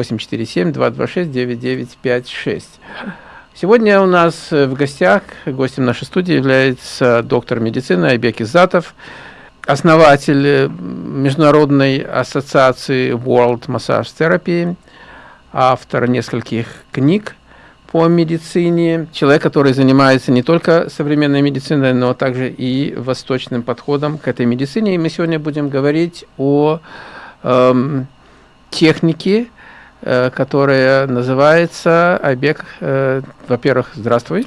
847-226-9956. Сегодня у нас в гостях, гостем нашей студии является доктор медицины Айбек Изатов, основатель Международной ассоциации World Massage Therapy, автор нескольких книг по медицине, человек, который занимается не только современной медициной, но также и восточным подходом к этой медицине. И мы сегодня будем говорить о эм, технике, э, которая называется Айбек. Э, Во-первых, здравствуй.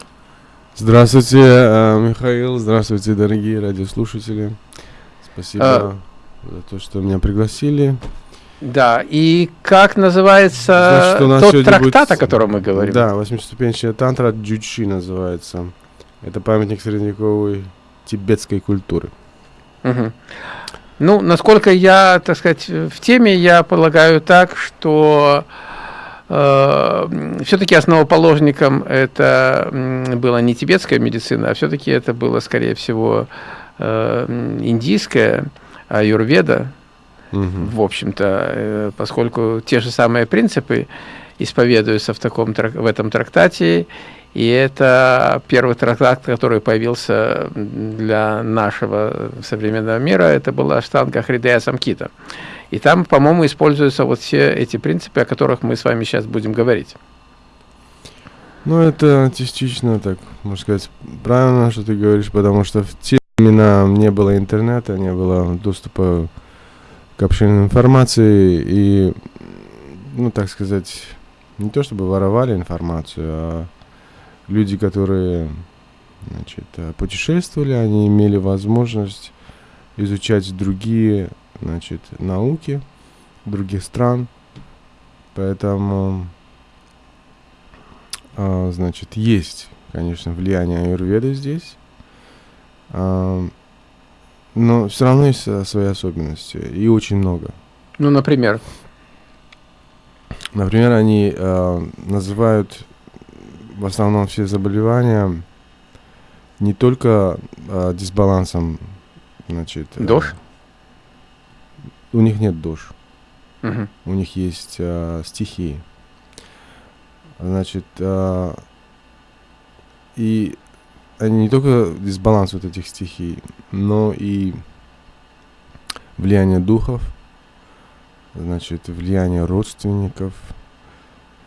Здравствуйте, э, Михаил. Здравствуйте, дорогие радиослушатели. Спасибо а... за то, что меня пригласили. Да, и как называется Значит, тот трактат, будет... о котором мы говорим? Да, восьмиступенчатая тантра Джучи называется. Это памятник средневековой тибетской культуры. Угу. Ну, насколько я, так сказать, в теме, я полагаю так, что э, все-таки основоположником это была не тибетская медицина, а все-таки это было, скорее всего, э, индийская, аюрведа, в общем-то, э, поскольку те же самые принципы исповедуются в, таком, в этом трактате, и это первый трактат, который появился для нашего современного мира, это была штанга Хридея Самкита. И там, по-моему, используются вот все эти принципы, о которых мы с вами сейчас будем говорить. Ну, это частично так, можно сказать, правильно, что ты говоришь, потому что в те времена не было интернета, не было доступа к общению информации и, ну, так сказать, не то чтобы воровали информацию, а люди, которые значит, э, путешествовали, они имели возможность изучать другие значит, науки других стран. Поэтому, а, значит, есть, конечно, влияние аюрведы здесь. А, но все равно есть э, свои особенности, и очень много. Ну, например? Например, они э, называют в основном все заболевания не только э, дисбалансом, значит... Э, Дож? У них нет дож. Угу. У них есть э, стихии. Значит, э, и они не только дисбаланс вот этих стихий, но и влияние духов, значит, влияние родственников,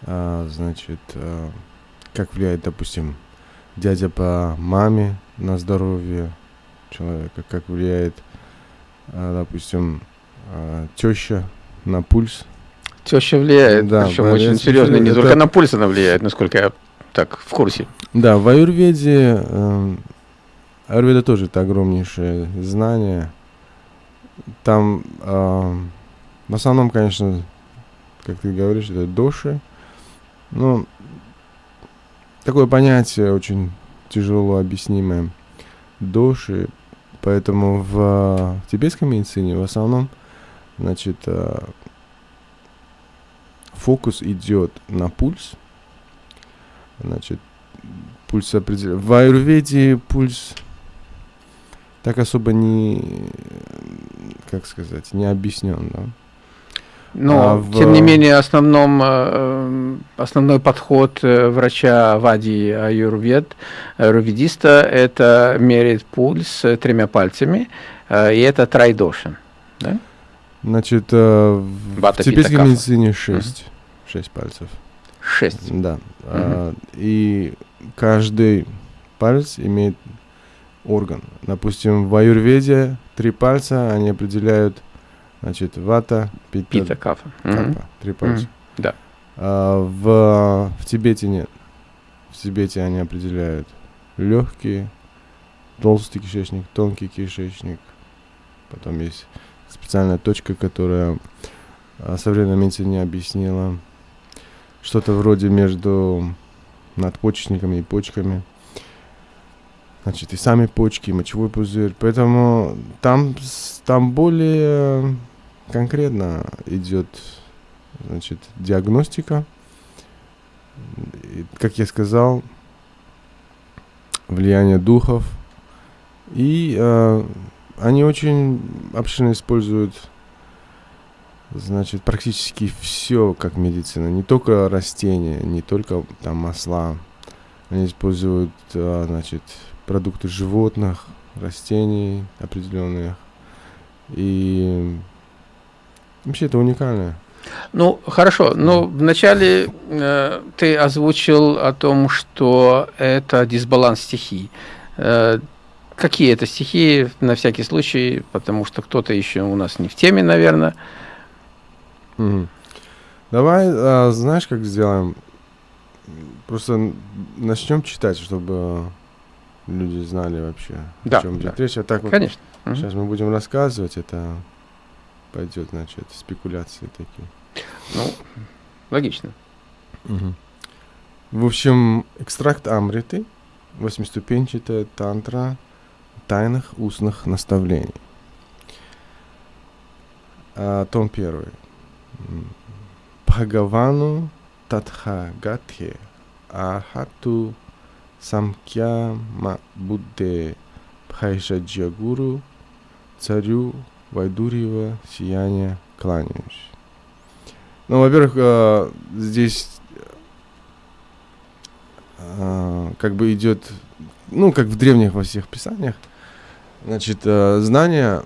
а, значит, а, как влияет, допустим, дядя по маме на здоровье человека, как влияет, а, допустим, а, теща на пульс. Теща влияет, да, причем очень серьезно, не это... только на пульс она влияет, насколько я так в курсе. Да, в аюрведе, э, аюрведа тоже это огромнейшее знание. Там э, в основном, конечно, как ты говоришь, это доши. Но такое понятие очень тяжело объяснимое. Доши, поэтому в, в тибетской медицине в основном, значит, э, фокус идет на пульс – Значит, пульс определяет. В аюрведе пульс так особо не, как сказать, не объяснен, да. Но, а в... тем не менее, основном, э, основной подход э, врача Вади Аюрвед, аюрведиста, это мерить пульс тремя пальцами, э, и это трайдошин. Да? Значит, в тибетской медицине 6, угу. 6 пальцев. Шесть. Да. А, и каждый палец имеет орган. Допустим, в аюрведе три пальца, они определяют, значит, вата, пита, пита кафа. капа. Угу. Три пальца. Угу. Да. А, в, в Тибете нет. В Тибете они определяют легкие, толстый кишечник, тонкий кишечник. Потом есть специальная точка, которая а, современная не объяснила что-то вроде между надпочечниками и почками. Значит, и сами почки, и мочевой пузырь. Поэтому там, там более конкретно идет значит, диагностика. И, как я сказал, влияние духов. И э, они очень обширно используют значит, практически все как медицина. Не только растения, не только там масла. Они используют, а, значит, продукты животных, растений определенных. И вообще это уникально. Ну, хорошо. Но ну, вначале э, ты озвучил о том, что это дисбаланс стихий. Э, какие это стихии, на всякий случай, потому что кто-то еще у нас не в теме, наверное. Угу. Давай, а, знаешь, как сделаем? Просто начнем читать, чтобы люди знали вообще, да, о чем идет да. речь. А так вот Конечно. Сейчас мы будем рассказывать, это пойдет, значит, спекуляции такие. Ну, логично. Угу. В общем, экстракт Амриты, восьмиступенчатая тантра тайных устных наставлений. А, том первый. Бхагавану Татхагатхе Ахату Самкья Будде Бхайшаджагуру Царю Вайдурьева Сияния кланяюсь. Ну, во-первых, э, здесь э, как бы идет, ну, как в древних во всех писаниях, значит, э, знания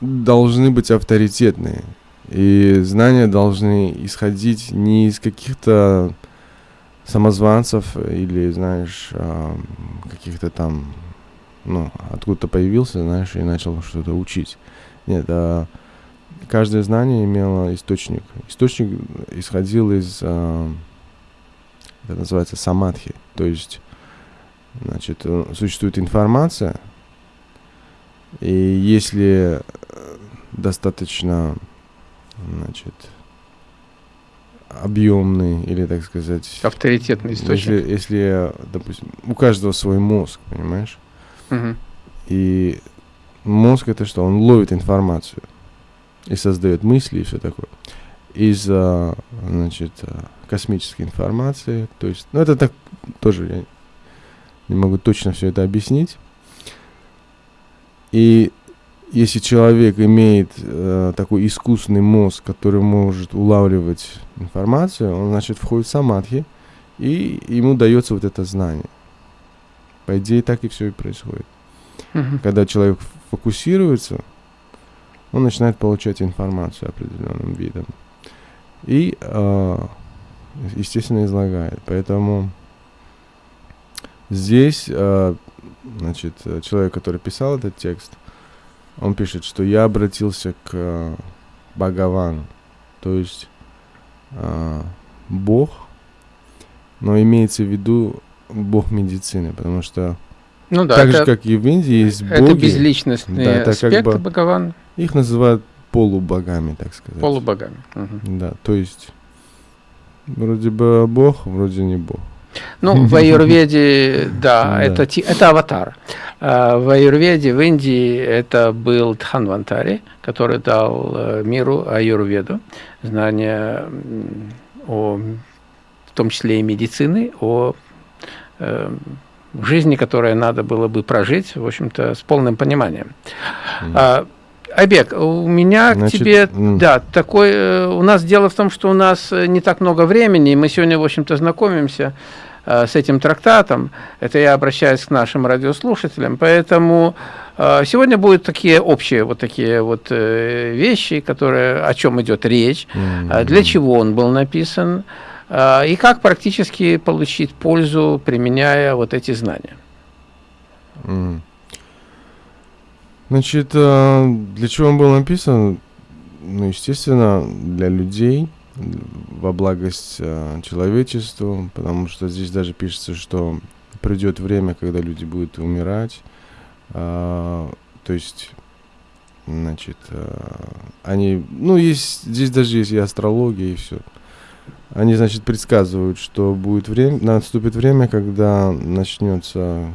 должны быть авторитетные. И знания должны исходить не из каких-то самозванцев или, знаешь, э, каких-то там, ну, откуда-то появился, знаешь, и начал что-то учить. Нет, а каждое знание имело источник. Источник исходил из, э, это называется самадхи, то есть, значит, э, существует информация, и если достаточно, значит, объемный или, так сказать... Авторитетный источник. Если, если, допустим, у каждого свой мозг, понимаешь? Угу. И мозг это что? Он ловит информацию и создает мысли и все такое. Из, значит, космической информации. То есть, ну это так тоже я не могу точно все это объяснить. И если человек имеет э, такой искусственный мозг, который может улавливать информацию, он, значит, входит в самадхи, и ему дается вот это знание. По идее, так и все и происходит. Угу. Когда человек фокусируется, он начинает получать информацию определенным видом. И, э, естественно, излагает. Поэтому здесь, э, значит, человек, который писал этот текст, он пишет, что я обратился к э, Бхагавану, то есть э, Бог, но имеется в виду Бог медицины, потому что ну, да, так это, же, как и в Индии, есть боги. Это безличностный да, это аспект как бы, Бхагаван. Их называют полубогами, так сказать. Полубогами. Угу. Да, то есть вроде бы Бог, вроде не Бог. Ну, в Аюрведе, да, это, это аватар. А в Аюрведе, в Индии, это был Дханвантари, который дал э, миру Аюрведу, знания о, в том числе и медицины, о э, жизни, которую надо было бы прожить, в общем-то, с полным пониманием. Mm. Айбек, у меня Значит, к тебе, да, такой, э, у нас дело в том, что у нас не так много времени, и мы сегодня, в общем-то, знакомимся с этим трактатом, это я обращаюсь к нашим радиослушателям, поэтому э, сегодня будут такие общие вот такие вот э, вещи, которые, о чем идет речь, mm -hmm. для чего он был написан, э, и как практически получить пользу, применяя вот эти знания. Mm. Значит, э, для чего он был написан? Ну, естественно, для людей, во благость э, человечеству, потому что здесь даже пишется, что придет время, когда люди будут умирать. Э, то есть, значит, э, они, ну, есть, здесь даже есть и астрология, и все. Они, значит, предсказывают, что будет время, наступит время, когда начнется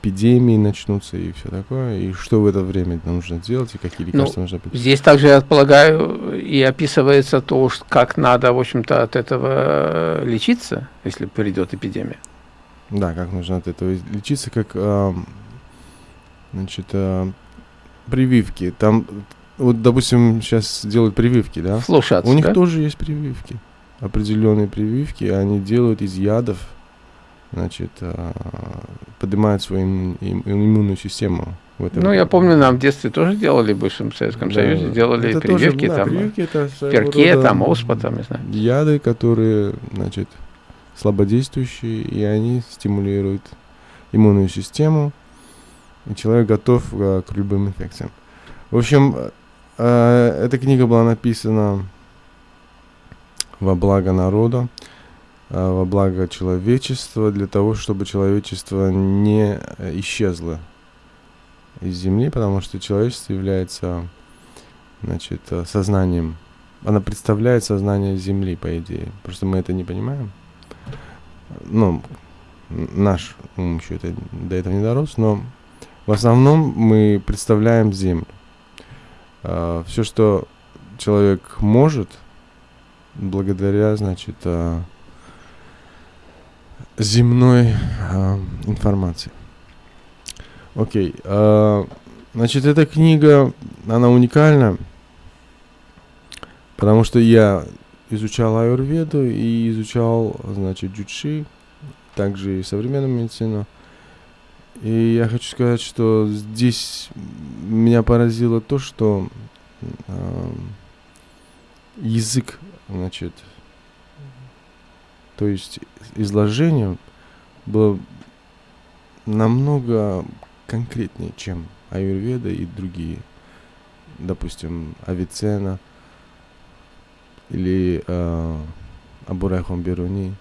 эпидемии начнутся и все такое, и что в это время нужно делать, и какие ну, лекарства ну, нужно пить. Здесь также, я полагаю, и описывается то, как надо, в общем-то, от этого лечиться, если придет эпидемия. Да, как нужно от этого лечиться, как, э, значит, э, прививки. Там вот, допустим, сейчас делают прививки, да? Слушаться, У них да? тоже есть прививки. Определенные прививки, они делают из ядов, значит, а, поднимают свою им- им- иммунную систему. В этом. Ну, я помню, нам в детстве тоже делали, в бывшем Советском Да. Союзе, делали Это тоже, прививки, да, там, прививки это перке, рода там, оспа, там, не знаю. Яды, которые, значит, слабодействующие, и они стимулируют иммунную систему, и человек готов а, к любым инфекциям. В общем, э, эта книга была написана во благо народа, во благо человечества, для того, чтобы человечество не э, исчезло из Земли, потому что человечество является значит, э, сознанием. Она представляет сознание Земли, по идее. Просто мы это не понимаем. Ну, наш ум еще это, до этого не дорос, но в основном мы представляем Землю. все, что человек может, благодаря, значит, земной а, информации. Окей. а, значит, эта книга, она уникальна, потому что я изучал аюрведу и изучал, значит, джучи, также и современную медицину. И я хочу сказать, что здесь меня поразило то, что а, язык, значит, то есть изложение было намного конкретнее, чем аюрведа и другие, допустим, Авицена или э, Абурайхон Беруни.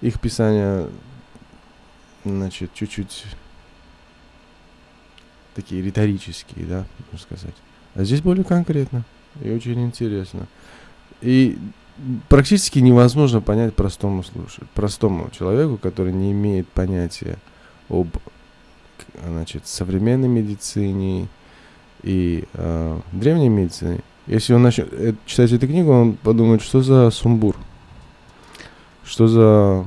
Их писания, значит, чуть-чуть такие риторические, да, можно сказать. А здесь более конкретно и очень интересно. И практически невозможно понять простому слушателю, простому человеку, который не имеет понятия об значит, современной медицине и э, древней медицине. Если он начнет э, читать эту книгу, он подумает, что за сумбур, что за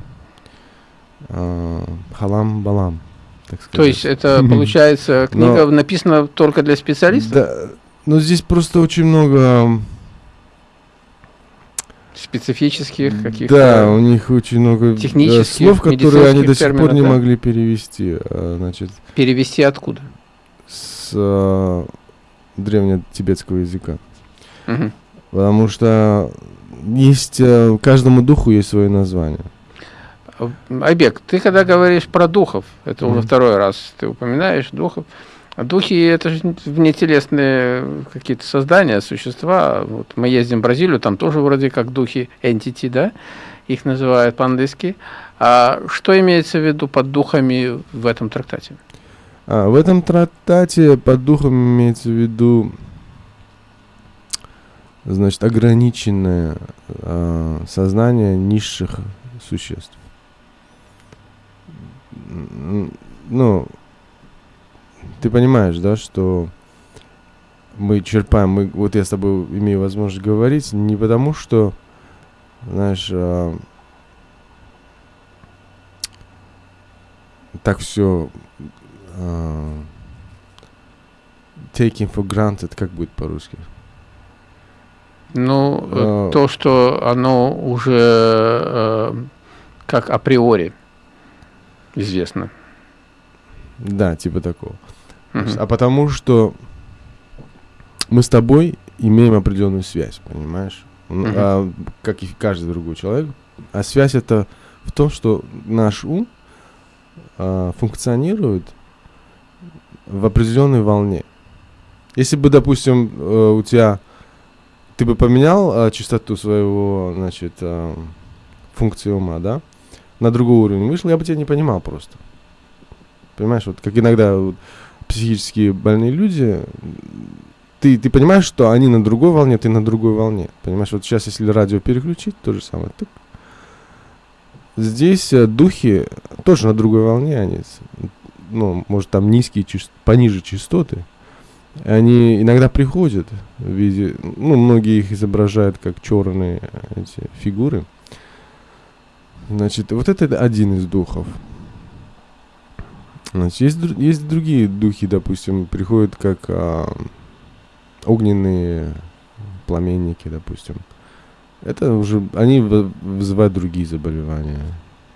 э, халам-балам, так сказать. То есть это, получается, книга Но- написана только для специалистов? Да, но здесь просто очень много Специфических каких-то... Да, у них очень много э, технических, слов, которые они до сих пор не да? могли перевести. а, Значит, Перевести откуда? с а, древнетибетского языка. Мгм. Потому что есть э, каждому духу есть свое название. А, Айбек, ты когда говоришь про духов, это уже Мгм. второй раз ты упоминаешь духов, а духи это же внетелесные какие-то создания, существа. Вот мы ездим в Бразилию, там тоже вроде как духи, entity, да, их называют по-английски. А что имеется в виду под духами в этом трактате? А, в этом трактате под духом имеется в виду значит, ограниченное а, сознание низших существ. Ну, ты понимаешь, да, что мы черпаем, мы, вот я с тобой имею возможность говорить, не потому что, знаешь, а, так все taking for granted, как будет по-русски? Ну, э, А. то, что оно уже э, как априори известно. Да, типа такого. Мгм. А потому что мы с тобой имеем определенную связь, понимаешь? Мгм. а, как и каждый другой человек. А связь это в том, что наш ум а, функционирует в определенной волне. Если бы, допустим, э, у тебя ты бы поменял а, частоту своего, значит, а, функции ума, да, на другой уровень вышел, я бы тебя не понимал просто. Понимаешь, вот как иногда вот психически больные люди, ты, ты понимаешь, что они на другой волне, ты на другой волне. Понимаешь, вот сейчас, если радио переключить, то же самое. Тык. Здесь э, духи тоже на другой волне, они, ну, может, там низкие, част- пониже частоты. Они иногда приходят в виде, ну, многие их изображают как черные эти фигуры. Значит, вот это один из духов. Значит, есть, дру- есть другие духи, допустим, приходят как а, огненные пламенники, допустим. Это уже, они вы- вызывают другие заболевания,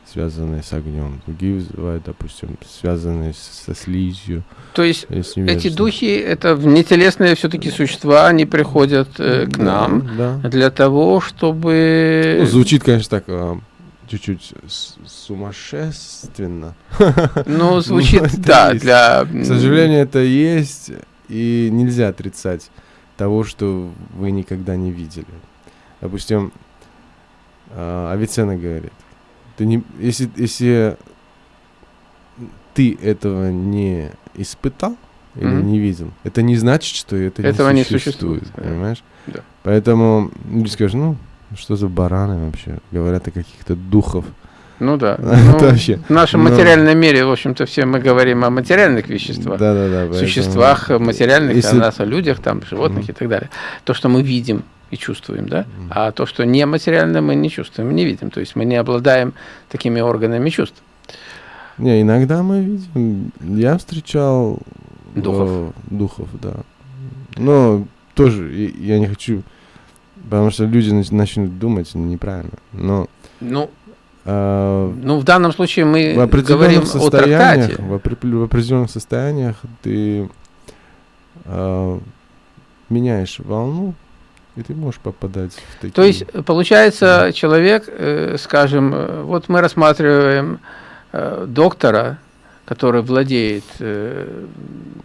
связанные с огнем. Другие вызывают, допустим, связанные со слизью. То есть эти духи это внетелесные все-таки существа, они приходят э, к Да, нам Да. для того, чтобы Ну, звучит, конечно, так а, чуть-чуть сумасшественно. ну звучит Ну, это да для К сожалению, это есть, и нельзя отрицать того, что вы никогда не видели. Допустим, а, Авиценна говорит, ты не, если, если ты этого не испытал или Мгм. не видел, это не значит, что это Этого не не существует, существует, да. понимаешь? Да. Поэтому люди скажут, ну, что за бараны вообще? Говорят о каких-то духов. ну да Ну, вообще, в нашем ну. материальном мире в общем-то все мы говорим о материальных веществах Да-да-да. поэтому- существах э, материальных, Если- о нас, о людях, там, животных Мгм. и так далее. То, что мы видим и чувствуем, да, Мгм. а то, что нематериально, мы не чувствуем, не видим. То есть мы не обладаем такими органами чувств. Не, иногда мы видим. Я встречал Духов. э, духов, да. Но тоже я не хочу, потому что люди нач- начнут думать неправильно. Но Ну, э, ну, в данном случае мы в определенных говорим о трактате. в, опре- в определенных состояниях ты э, меняешь волну, и ты можешь попадать в такие. То есть, э, получается, человек, э, скажем, э, вот мы рассматриваем э, доктора, который владеет э,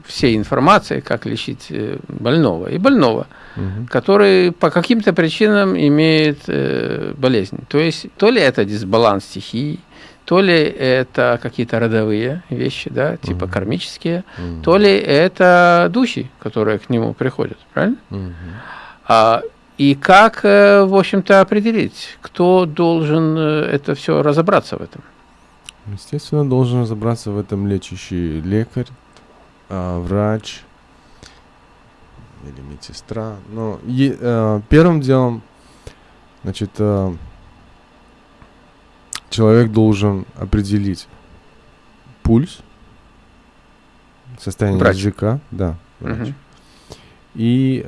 всей информацией, как лечить э, больного, и больного, Мгм. который по каким-то причинам имеет э, болезнь. То есть, то ли это дисбаланс стихий, то ли это какие-то родовые вещи, да, типа Мгм. кармические, Мгм. то ли это духи, которые к нему приходят, правильно? Мгм. А, и как, э, в общем-то, определить, кто должен э, это все разобраться в этом? Естественно, должен разобраться в этом лечащий лекарь, а, врач или медсестра. Но е- э, первым делом, значит, э, человек должен определить пульс, состояние Врач. языка, да, врач. Мгм. И,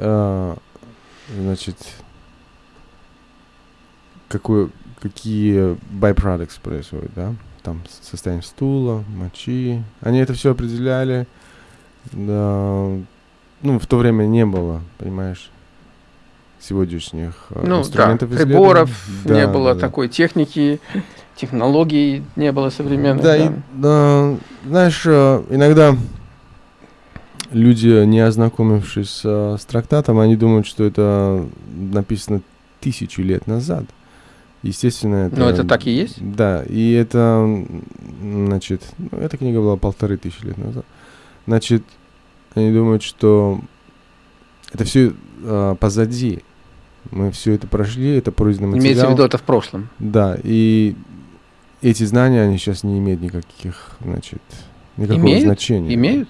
значит, какой, какие byproducts происходят, да? Там состояние стула, мочи. Они это все определяли. Да, ну, в то время не было, понимаешь, сегодняшних э, Ну да, инструментов приборов исследований. не Да, было да, да. такой техники, технологий не было современных. Да, Да, и, да, знаешь, э, иногда люди, не ознакомившись э, с трактатом, они думают, что это написано тысячу лет назад. Естественно, это... Но это так и есть? Да, и это, значит, ну, эта книга была полторы тысячи лет назад. Значит, они думают, что это все позади. Мы все это прошли, это пройденный материал. Имеется в виду это в прошлом. Да, и эти знания, они сейчас не имеют никаких, значит, никакого Имеют? значения. Имеют?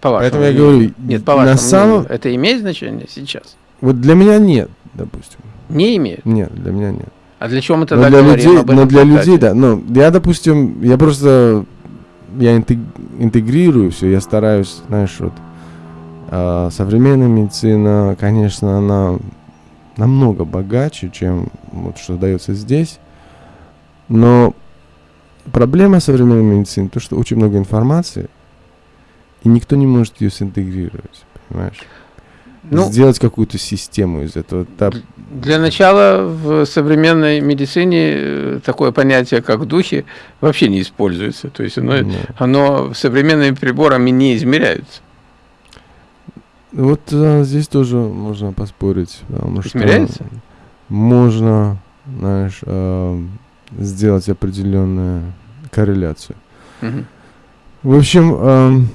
По вашему Поэтому я говорю, Нет, по на вашему самом... мнению, это имеет значение сейчас? Вот для меня нет, допустим. Не имеет. Нет, для меня нет. А для чего мы Но тогда для говорим людей, об но этом для трактате? людей, да. Ну, я, допустим, я просто, я интег- интегрирую все, я стараюсь, знаешь, вот, а, современная медицина, конечно, она намного богаче, чем вот что дается здесь, но проблема современной медицины, то, что очень много информации, и никто не может ее синтегрировать, понимаешь? Ну, Сделать какую-то систему из этого. Та- Для начала в современной медицине э, такое понятие, как духи, вообще не используется. То есть оно, оно современными приборами не измеряется. Вот а, здесь тоже можно поспорить, потому что Измеряется? можно, знаешь, а, сделать определенную корреляцию. Мгм. В общем, ам,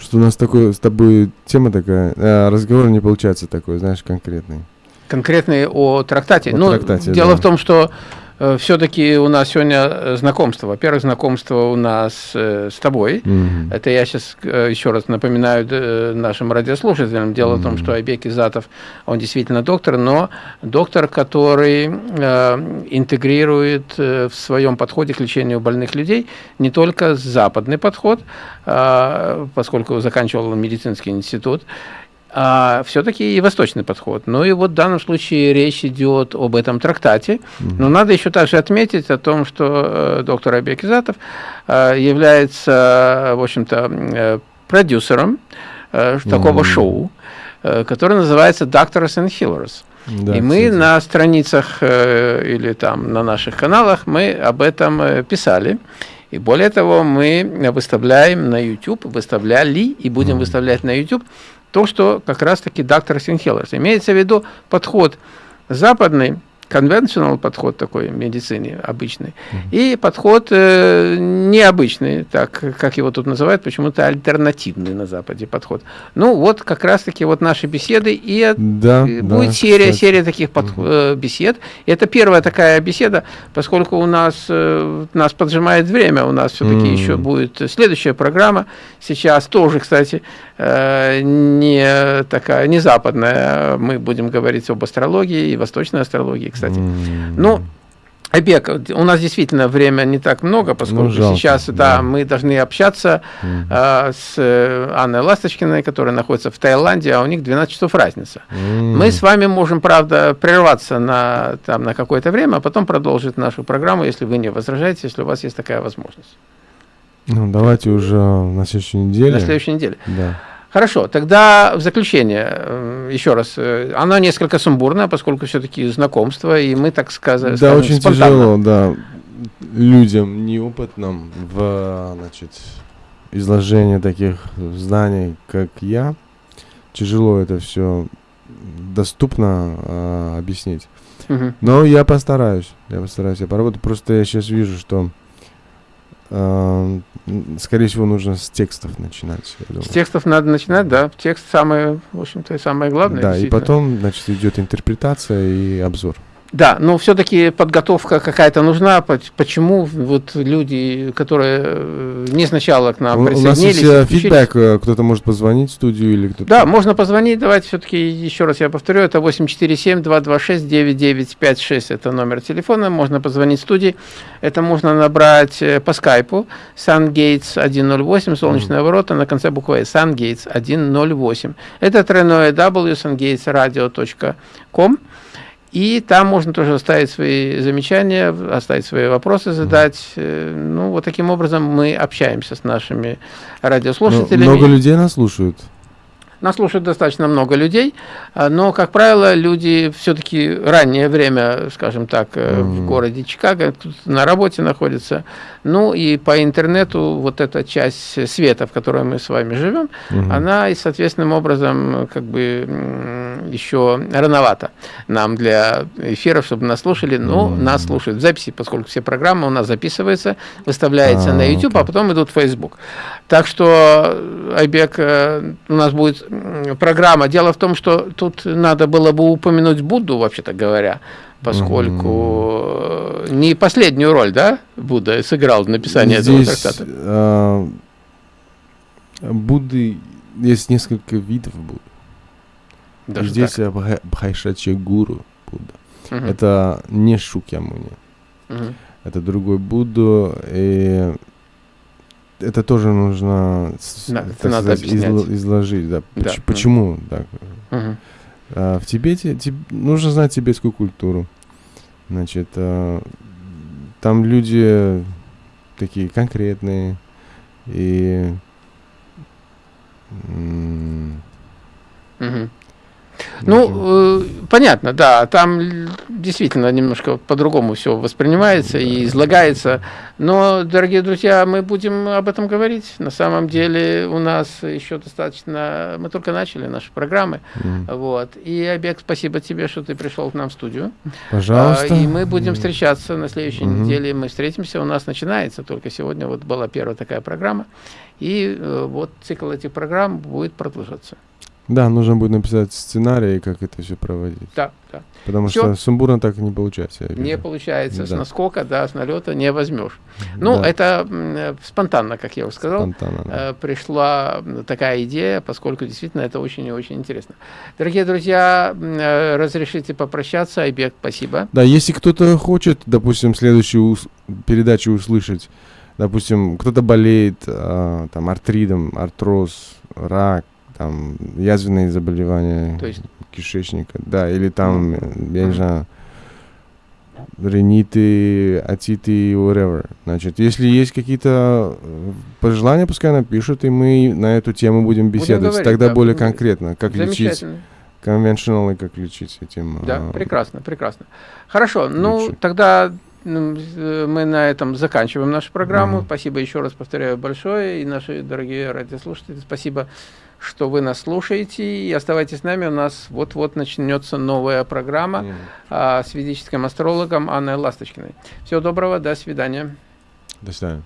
что у нас такое с тобой тема такая, а, разговор не получается такой, знаешь, конкретный. Конкретные о трактате. О ну, трактате, дело да. в том, что все-таки у нас сегодня э, знакомство. Во-первых, знакомство у нас э, с тобой. Mm -hmm. Это я сейчас еще раз напоминаю нашим радиослушателям. Дело mm -hmm. в том, что Айбек Изатов, он действительно доктор, но доктор, который интегрирует в своем подходе к лечению больных людей не только западный подход, поскольку заканчивал медицинский институт, а все-таки и восточный подход. Ну и вот в данном случае речь идет об этом трактате. Но надо еще также отметить о том, что э, доктор Абек Изатов э, является, в общем-то, э, продюсером такого шоу, которое называется Doctors and Healers. Да, и мы кстати. на страницах или там на наших каналах мы об этом писали. И более того, мы выставляем на YouTube, выставляли и будем mm. выставлять на YouTube то, что как раз-таки доктор Синхеллерс. Имеется в виду подход западный, conventional подход такой в медицине обычный, mm -hmm. и подход э, необычный, так как его тут называют, почему-то альтернативный на Западе подход. Ну вот как раз-таки вот наши беседы, и да, будет да, серия, кстати. серия таких под, -hmm. бесед. Это первая такая беседа, поскольку у нас, э, нас поджимает время, у нас все-таки mm -hmm. еще будет следующая программа, сейчас тоже, кстати, э, не такая, не западная, мы будем говорить об астрологии и восточной астрологии, кстати. Mm. Ну, Обек, у нас действительно время не так много, поскольку ну, жалко, сейчас да. Да, мы должны общаться mm. э, с Анной Ласточкиной, которая находится в Таиланде, а у них 12 часов разница. Mm. Мы с вами можем, правда, прерваться на, там, на какое-то время, а потом продолжить нашу программу, если вы не возражаете, если у вас есть такая возможность. Ну, давайте уже на следующей неделе. На следующей неделе. Да. Хорошо, тогда в заключение, э, еще раз, э, она несколько сумбурная, поскольку все-таки знакомство, и мы, так сказать, Да, очень спонтанно. тяжело, да, людям неопытным в, значит, изложении таких знаний, как я, тяжело это все доступно э, объяснить. Угу. Но я постараюсь, я постараюсь, я поработаю. Просто я сейчас вижу, что скорее всего, нужно с текстов начинать. С текстов надо начинать, да. Текст самое, в общем-то, самое главное. Да, и потом, значит, идет интерпретация и обзор. Да, но все-таки подготовка какая-то нужна. Почему вот люди, которые э, не сначала к нам у, присоединились... У нас есть фидбэк, э, кто-то может позвонить в студию или кто-то... Да, можно позвонить. Давайте все-таки еще раз я повторю. Это 847-226-9956. Это номер телефона. Можно позвонить в студии. Это можно набрать э, по скайпу. SunGates 108, солнечные mm. ворота, на конце буквы SunGates 108. Это тройное W, sungatesradio.com. И там можно тоже оставить свои замечания, оставить свои вопросы, задать. Э, ну, вот таким образом мы общаемся с нашими радиослушателями. Но много людей нас слушают. Нас слушает достаточно много людей, а, но, как правило, люди все-таки раннее время, скажем так, mm -hmm. в городе Чикаго, на работе находятся. Ну и по интернету вот эта часть света, в которой мы с вами живем, mm -hmm. она и соответственным образом как бы еще рановато нам для эфиров, чтобы нас слушали. Но mm -hmm. нас слушают в записи, поскольку все программы у нас записываются, выставляются а, на YouTube, okay. а потом идут в Facebook. Так что, Айбек, э, у нас будет программа. Дело в том, что тут надо было бы упомянуть Будду, вообще-то говоря, поскольку mm. не последнюю роль, да, Будда сыграл в написании Здесь, этого трактата. Э, Будды есть несколько видов Будды. Даже Здесь так? Бхайшачи Гуру Будда. Угу. Это не Шукьямуни. Угу. Это другой Будду. И это тоже нужно, На, так надо сказать, изл, изложить, да. да. Почему? Да. Угу. А, в Тибете теб, нужно знать тибетскую культуру. Значит, а, там люди такие конкретные и угу. Ну, э, понятно, да, там действительно немножко по-другому все воспринимается и излагается, но, дорогие друзья, мы будем об этом говорить. На самом деле у нас еще достаточно, мы только начали наши программы, mm. вот, и, Обег, спасибо тебе, что ты пришел к нам в студию. Пожалуйста. А, и мы будем встречаться на следующей mm -hmm. неделе, мы встретимся, у нас начинается только сегодня, вот была первая такая программа, и э, вот цикл этих программ будет продолжаться. Да, нужно будет написать сценарий, как это все проводить. Да, да. Потому Всё. что сумбурно так не получается. Не получается, с Да. наскока, да, с налета не возьмешь. Ну, Да, это спонтанно, как я уже сказал. спонтанно, да. э, пришла такая идея, поскольку действительно это очень и очень интересно. Дорогие друзья, э, разрешите попрощаться. Айбек, спасибо. Да, если кто-то хочет, допустим, следующую передачу услышать, допустим, кто-то болеет а, там артридом, артроз, рак, там язвенные заболевания То есть- кишечника, да, или там, э, я не знаю, риниты, атиты, whatever. Значит, если есть какие-то э, пожелания, пускай напишут, и мы на эту тему будем беседовать. говорить, Тогда да, более будем конкретно, как лечить, conventional и как лечить этим. Да, а, прекрасно, прекрасно. Хорошо, ну лучше. тогда э, мы на этом заканчиваем нашу программу. Мгм. Спасибо еще раз повторяю большое. И наши дорогие радиослушатели, спасибо, что вы нас слушаете. И оставайтесь с нами. У нас вот-вот начнется новая программа а, с ведическим астрологом Анной Ласточкиной. Всего доброго, до свидания. До свидания.